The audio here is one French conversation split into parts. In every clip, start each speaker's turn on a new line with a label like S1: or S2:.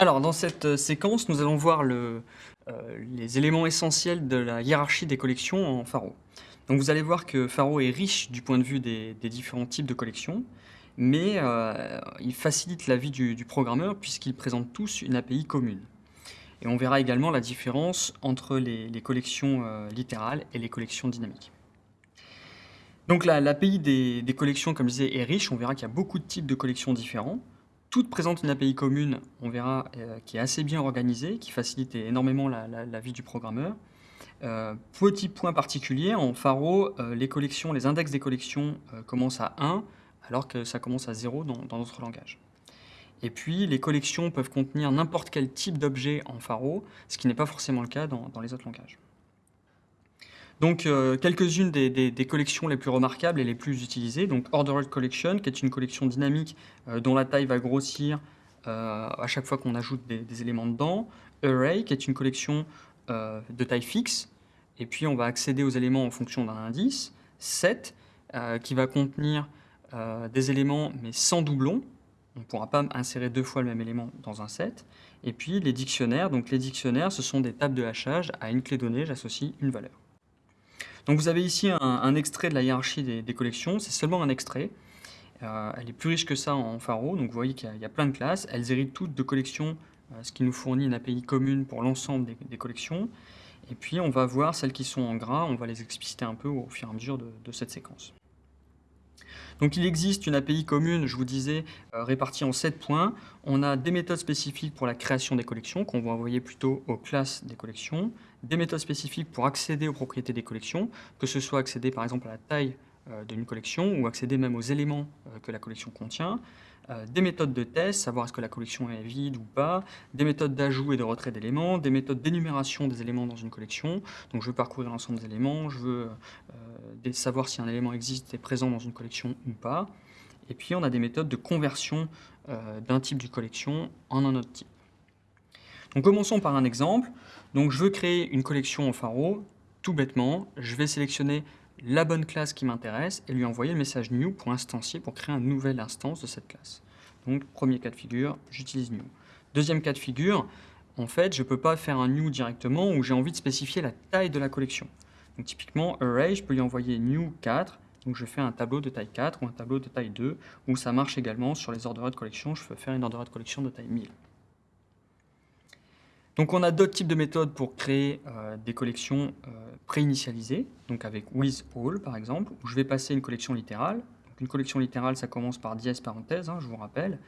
S1: Alors, dans cette euh, séquence, nous allons voir euh, les éléments essentiels de la hiérarchie des collections en Pharo. Donc, vous allez voir que Pharo est riche du point de vue des, différents types de collections, mais euh, il facilite la vie du, programmeur puisqu'ils présentent tous une API commune. Et on verra également la différence entre les, collections littérales et les collections dynamiques. Donc l'API des, des collections, comme je disais, est riche. On verra qu'il y a beaucoup de types de collections différents. Toutes présentent une API commune, on verra, euh, qui est assez bien organisée, qui facilite énormément la, vie du programmeur. Euh, petit point particulier, en Pharo, euh, les collections, les index des collections commencent à 1, alors que ça commence à 0 dans dans d'autres langages. Et puis, les collections peuvent contenir n'importe quel type d'objet en Pharo, ce qui n'est pas forcément le cas dans les autres langages. Donc, euh, quelques-unes des, collections les plus remarquables et les plus utilisées. Donc, Ordered Collection, qui est une collection dynamique euh, dont la taille va grossir euh, à chaque fois qu'on ajoute des, des éléments dedans. Array, qui est une collection de taille fixe. Et puis, on va accéder aux éléments en fonction d'un indice. Set, qui va contenir des éléments mais sans doublon. On ne pourra pas insérer deux fois le même élément dans un set. Et puis, les dictionnaires. Donc, les dictionnaires, ce sont des tables de hachage. À une clé donnée, j'associe une valeur. Donc vous avez ici un, extrait de la hiérarchie des, collections, c'est seulement un extrait. Euh, elle est plus riche que ça en Pharo, donc vous voyez qu'il y, a- plein de classes. Elles héritent toutes de collections, euh, ce qui nous fournit une API commune pour l'ensemble des, collections. Et puis on va voir celles qui sont en gras, on va les expliciter un peu au fur et à mesure de cette séquence. Donc il existe une API commune, je vous disais, euh, répartie en 7 points. On a des méthodes spécifiques pour la création des collections, qu'on va envoyer plutôt aux classes des collections, des méthodes spécifiques pour accéder aux propriétés des collections, que ce soit accéder par exemple à la taille euh, d'une collection ou accéder même aux éléments euh, que la collection contient, euh, des méthodes de test, savoir est-ce que la collection est vide ou pas, des méthodes d'ajout et de retrait d'éléments, des méthodes d'énumération des éléments dans une collection. Donc je veux parcourir l'ensemble des éléments, je veux euh, savoir si un élément existe et est présent dans une collection ou pas. Et puis on a des méthodes de conversion euh, d'un type de collection en un autre type. Donc commençons par un exemple. Donc je veux créer une collection en Pharo, tout bêtement, je vais sélectionner la bonne classe qui m'intéresse et lui envoyer le message new pour instancier, pour créer une nouvelle instance de cette classe. Donc premier cas de figure, j'utilise new. Deuxième cas de figure, en fait, je ne peux pas faire un new directement où j'ai envie de spécifier la taille de la collection. Donc typiquement, array, je peux lui envoyer new 4, donc je fais un tableau de taille 4 ou un tableau de taille 2, ou ça marche également sur les ordered collection, je peux faire une ordered collection de taille 1000. Donc on a d'autres types de méthodes pour créer euh, des collections euh, préinitialisées, donc avec with all par exemple, où je vais passer une collection littérale. Donc une collection littérale, ça commence par dièse parenthèse, hein, je vous rappelle.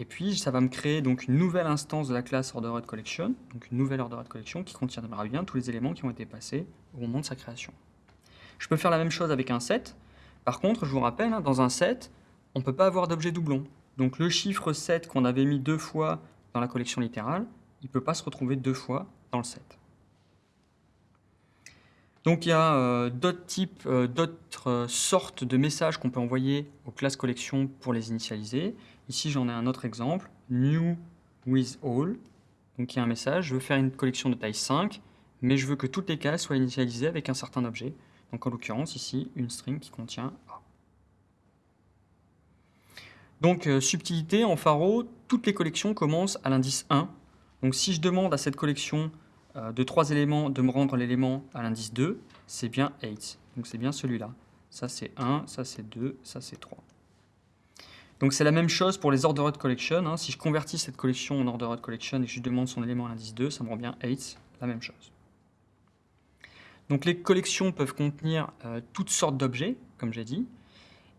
S1: Et puis ça va me créer donc une nouvelle instance de la classe ordered collection, donc une nouvelle ordered collection qui contiendra bien tous les éléments qui ont été passés au moment de sa création. Je peux faire la même chose avec un set. Par contre, je vous rappelle, hein, dans un set, on ne peut pas avoir d'objet doublon. Donc le chiffre 7 qu'on avait mis deux fois dans la collection littérale, il ne peut pas se retrouver deux fois dans le set. Donc il y a euh, d'autres types, euh, d'autres euh, sortes de messages qu'on peut envoyer aux classes collections pour les initialiser. Ici j'en ai un autre exemple, new with all. Donc il y a un message, je veux faire une collection de taille 5, mais je veux que toutes les cases soient initialisées avec un certain objet. Donc en l'occurrence ici, une string qui contient A. Donc subtilité, en Pharo, toutes les collections commencent à l'indice 1. Donc si je demande à cette collection euh, de trois éléments de me rendre l'élément à l'indice 2, c'est bien 8. Donc c'est bien celui-là. Ça c'est 1, ça c'est 2, ça c'est 3. Donc c'est la même chose pour les ordered collection. hein. Si je convertis cette collection en ordered collection et que je demande son élément à l'indice 2, ça me rend bien 8, la même chose. Donc les collections peuvent contenir euh, toutes sortes d'objets, comme j'ai dit.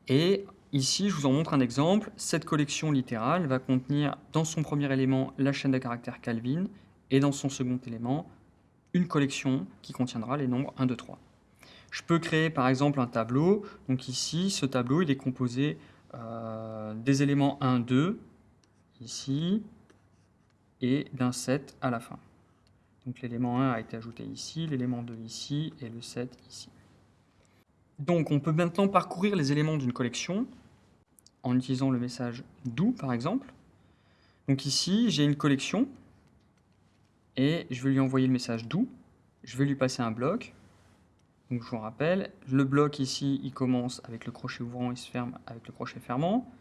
S1: Et ici, je vous en montre un exemple. Cette collection littérale va contenir dans son premier élément la chaîne de caractères Calvin et dans son second élément une collection qui contiendra les nombres 1, 2, 3. Je peux créer par exemple un tableau. Donc ici, ce tableau, est composé euh, des éléments 1, 2, ici, et d'un 7 à la fin. Donc l'élément 1 a été ajouté ici, l'élément 2 ici, et le 7 ici. Donc on peut maintenant parcourir les éléments d'une collection en utilisant le message do par exemple. Donc ici, j'ai une collection et je vais lui envoyer le message do. Je vais lui passer un bloc. Donc je vous rappelle, le bloc ici, il commence avec le crochet ouvrant et se ferme avec le crochet fermant.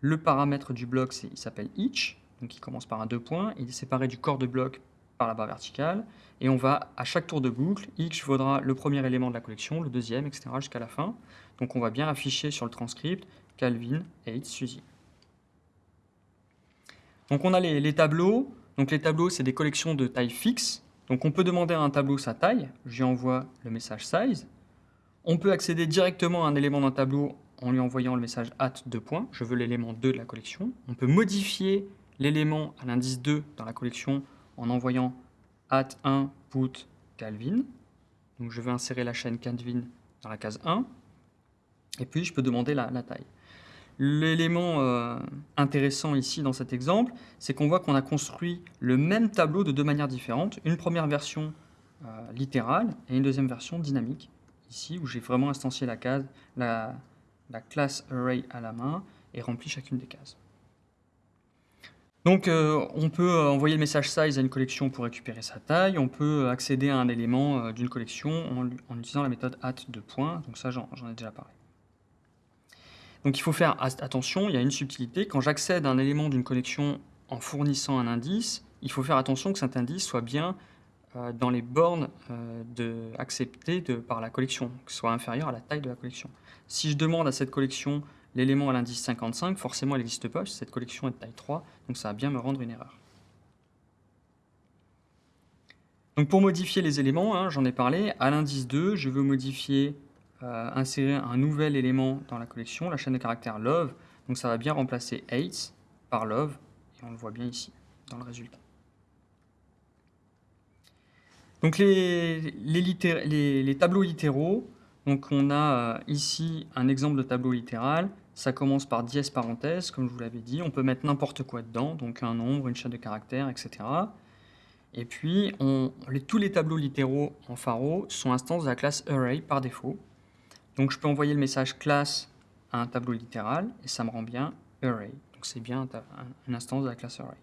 S1: Le paramètre du bloc, il s'appelle each. donc qui commence par un deux points, il est séparé du corps de bloc par la barre verticale, et on va, à chaque tour de boucle, x vaudra le premier élément de la collection, le deuxième, etc. jusqu'à la fin. Donc on va bien afficher sur le transcript Calvin, H, Suzy. Donc on a les, tableaux. Les tableaux, c'est des collections de taille fixe. Donc on peut demander à un tableau sa taille. Je lui envoie le message size. On peut accéder directement à un élément d'un tableau en lui envoyant le message at 2 points. Je veux l'élément 2 de la collection. On peut modifier l'élément à l'indice 2 dans la collection en envoyant at 1 put Calvin. Je veux insérer la chaîne Calvin dans la case 1. Et puis je peux demander la, taille. L'élément euh, intéressant ici dans cet exemple, c'est qu'on voit qu'on a construit le même tableau de deux manières différentes. Une première version euh, littérale et une deuxième version dynamique, ici où j'ai vraiment instancié la, case, la, la classe array à la main et rempli chacune des cases. Donc euh, on peut envoyer le message size à une collection pour récupérer sa taille, on peut accéder à un élément d'une collection en, utilisant la méthode at de points, donc ça j'en ai déjà parlé. Donc il faut faire attention, il y a une subtilité, quand j'accède à un élément d'une collection en fournissant un indice, il faut faire attention que cet indice soit bien dans les bornes acceptées par la collection, que soit inférieur à la taille de la collection. Si je demande à cette collection l'élément à l'indice 55, forcément elle n'existe pas, cette collection est de taille 3, donc ça va bien me rendre une erreur. Donc pour modifier les éléments, hein, j'en ai parlé, à l'indice 2, je veux modifier, euh, insérer un nouvel élément dans la collection, la chaîne de caractères love, donc ça va bien remplacer 8 par love, et on le voit bien ici, dans le résultat. Donc les, les tableaux littéraux, donc on a euh, ici un exemple de tableau littéral. Ça commence par dièse parenthèse, comme je vous l'avais dit. On peut mettre n'importe quoi dedans, donc un nombre, une chaîne de caractères, etc. Et puis, tous les tableaux littéraux en pharo sont instances de la classe array par défaut. Donc je peux envoyer le message classe à un tableau littéral, et ça me rend bien array. Donc c'est bien une instance de la classe array.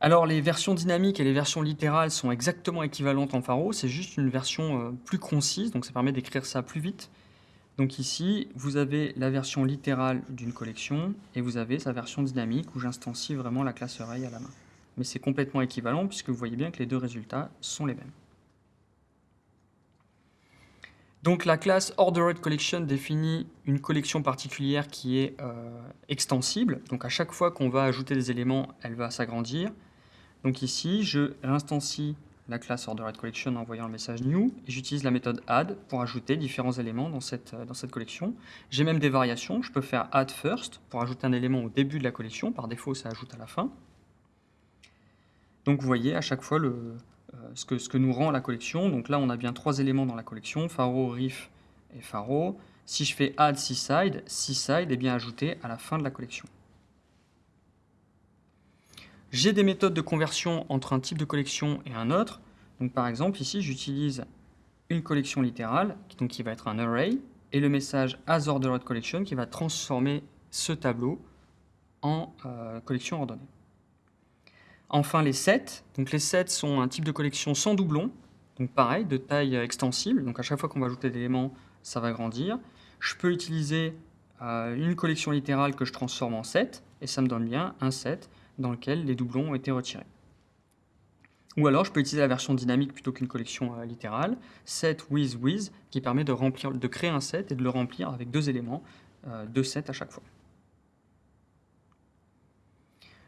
S1: Alors les versions dynamiques et les versions littérales sont exactement équivalentes en Pharo, c'est juste une version euh, plus concise, donc ça permet d'écrire ça plus vite. Donc ici, vous avez la version littérale d'une collection et vous avez sa version dynamique où j'instancie vraiment la classe array à la main. Mais c'est complètement équivalent puisque vous voyez bien que les deux résultats sont les mêmes. Donc la classe Ordered Collection définit une collection particulière qui est euh, extensible. Donc à chaque fois qu'on va ajouter des éléments, elle va s'agrandir. Donc ici, je réinstancie la classe OrderedCollection en envoyant le message new et j'utilise la méthode add pour ajouter différents éléments dans cette, euh, dans cette collection. J'ai même des variations, je peux faire add first pour ajouter un élément au début de la collection, par défaut ça ajoute à la fin. Donc vous voyez à chaque fois le, ce, que, ce que nous rend la collection. Donc là on a bien trois éléments dans la collection, Faro, Riff et Faro. Si je fais add seaside, seaside est bien ajouté à la fin de la collection. J'ai des méthodes de conversion entre un type de collection et un autre. Donc par exemple, ici, j'utilise une collection littérale, donc qui va être un array, et le message asOrderedCollection qui va transformer ce tableau en euh, collection ordonnée. Enfin, les sets. Donc les sets sont un type de collection sans doublon, donc pareil, de taille extensible. Donc à chaque fois qu'on va ajouter des éléments, ça va grandir. Je peux utiliser euh, une collection littérale que je transforme en set, et ça me donne bien un set dans lequel les doublons ont été retirés. Ou alors, je peux utiliser la version dynamique plutôt qu'une collection euh, littérale, set with with, qui permet de créer un set et de le remplir avec deux éléments, euh, deux sets à chaque fois.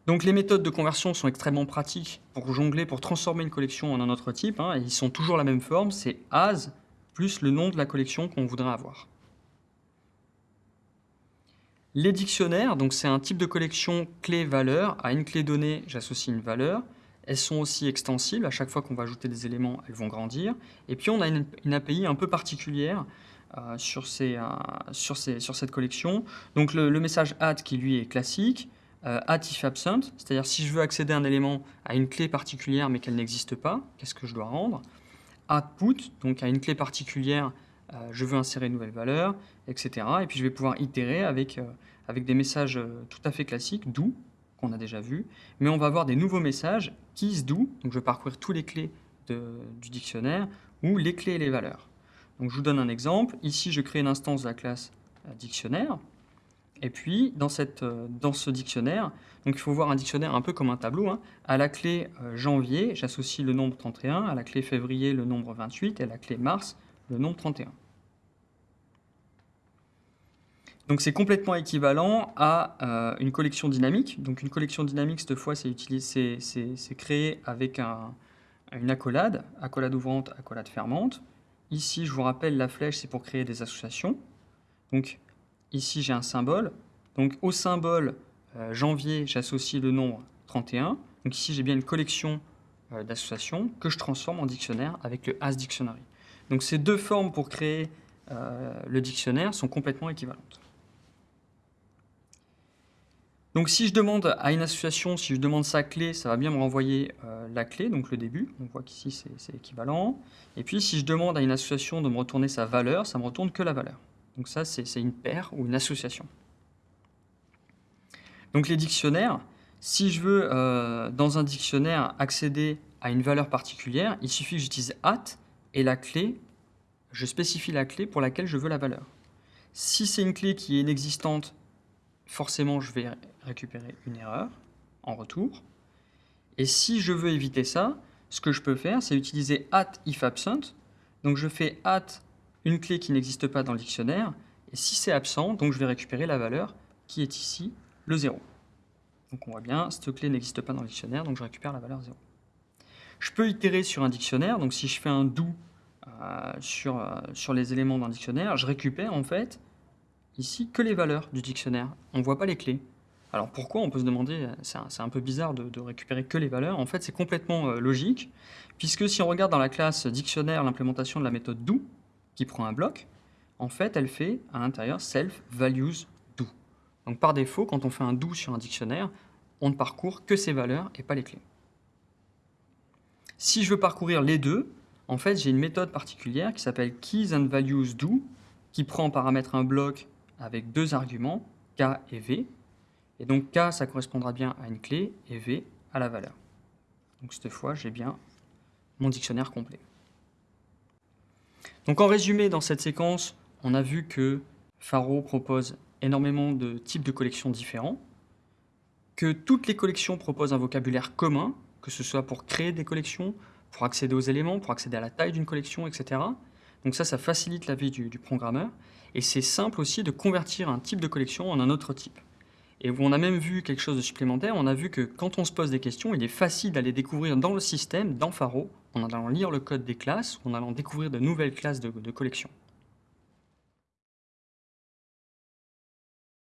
S1: Donc les méthodes de conversion sont extrêmement pratiques pour jongler, pour transformer une collection en un autre type, hein, et ils sont toujours la même forme, c'est as plus le nom de la collection qu'on voudrait avoir. Les dictionnaires, donc c'est un type de collection clé-valeur. À une clé donnée, j'associe une valeur. Elles sont aussi extensibles. À chaque fois qu'on va ajouter des éléments, elles vont grandir. Et puis on a une, API un peu particulière euh, euh, sur, cette collection. Donc le, message add qui lui est classique. Euh, add if absent, c'est-à-dire si je veux accéder à un élément à une clé particulière mais qu'elle n'existe pas, qu'est-ce que je dois rendre? Add put, donc à une clé particulière euh, je veux insérer une nouvelle valeur, etc. Et puis je vais pouvoir itérer avec, euh, avec des messages tout à fait classiques, do, qu'on a déjà vu, mais on va avoir des nouveaux messages, keys do, donc je vais parcourir tous les clés du dictionnaire, ou les clés et les valeurs. Donc je vous donne un exemple. Ici, je crée une instance de la classe dictionnaire. Et puis, euh, dans ce dictionnaire, donc il faut voir un dictionnaire un peu comme un tableau. hein. À la clé euh, janvier, j'associe le nombre 31, à la clé février, le nombre 28, et à la clé mars, le nombre 31. Donc c'est complètement équivalent à euh, une collection dynamique. Donc une collection dynamique, cette fois, c'est créé avec un- une accolade, accolade ouvrante, accolade fermante. Ici, je vous rappelle, la flèche, c'est pour créer des associations. Donc ici, j'ai un symbole. Donc au symbole euh, janvier, j'associe le nombre 31. Donc ici, j'ai bien une collection euh, d'associations que je transforme en dictionnaire avec le As Dictionary. Donc ces deux formes pour créer euh, le dictionnaire sont complètement équivalentes. Donc si je demande à une association, si je demande sa clé, ça va bien me renvoyer euh, la clé, donc le début. On voit qu'ici c'est équivalent. Et puis si je demande à une association de me retourner sa valeur, ça me retourne que la valeur. Donc ça c'est une paire ou une association. Donc les dictionnaires, si je veux euh, dans un dictionnaire accéder à une valeur particulière, il suffit que j'utilise at et la clé, je spécifie la clé pour laquelle je veux la valeur. Si c'est une clé qui est inexistante, forcément je vais récupérer une erreur en retour. Et si je veux éviter ça, ce que je peux faire, c'est utiliser at if absent. Donc je fais at une clé qui n'existe pas dans le dictionnaire, et si c'est absent, donc je vais récupérer la valeur qui est ici, le 0. Donc on voit bien, cette clé n'existe pas dans le dictionnaire, donc je récupère la valeur 0. Je peux itérer sur un dictionnaire, donc si je fais un do euh, sur, euh, sur les éléments d'un dictionnaire, je récupère en fait ici que les valeurs du dictionnaire. On ne voit pas les clés. Alors pourquoi On peut se demander, c'est un, c'est un peu bizarre de, récupérer que les valeurs. En fait, c'est complètement euh, logique, puisque si on regarde dans la classe dictionnaire l'implémentation de la méthode do, qui prend un bloc, en fait, elle fait à l'intérieur self values do. Donc par défaut, quand on fait un do sur un dictionnaire, on ne parcourt que ses valeurs et pas les clés. Si je veux parcourir les deux, en fait, j'ai une méthode particulière qui s'appelle keys and values do, qui prend en paramètre un bloc avec deux arguments, k et v. Et donc k, ça correspondra bien à une clé, et v à la valeur. Donc cette fois, j'ai bien mon dictionnaire complet. Donc en résumé, dans cette séquence, on a vu que Faro propose énormément de types de collections différents, que toutes les collections proposent un vocabulaire commun, que ce soit pour créer des collections, pour accéder aux éléments, pour accéder à la taille d'une collection, etc. Donc ça, ça facilite la vie du, du programmeur. Et c'est simple aussi de convertir un type de collection en un autre type. Et on a même vu quelque chose de supplémentaire, on a vu que quand on se pose des questions, il est facile d'aller découvrir dans le système, dans Faro, en allant lire le code des classes, en allant découvrir de nouvelles classes de, de collections.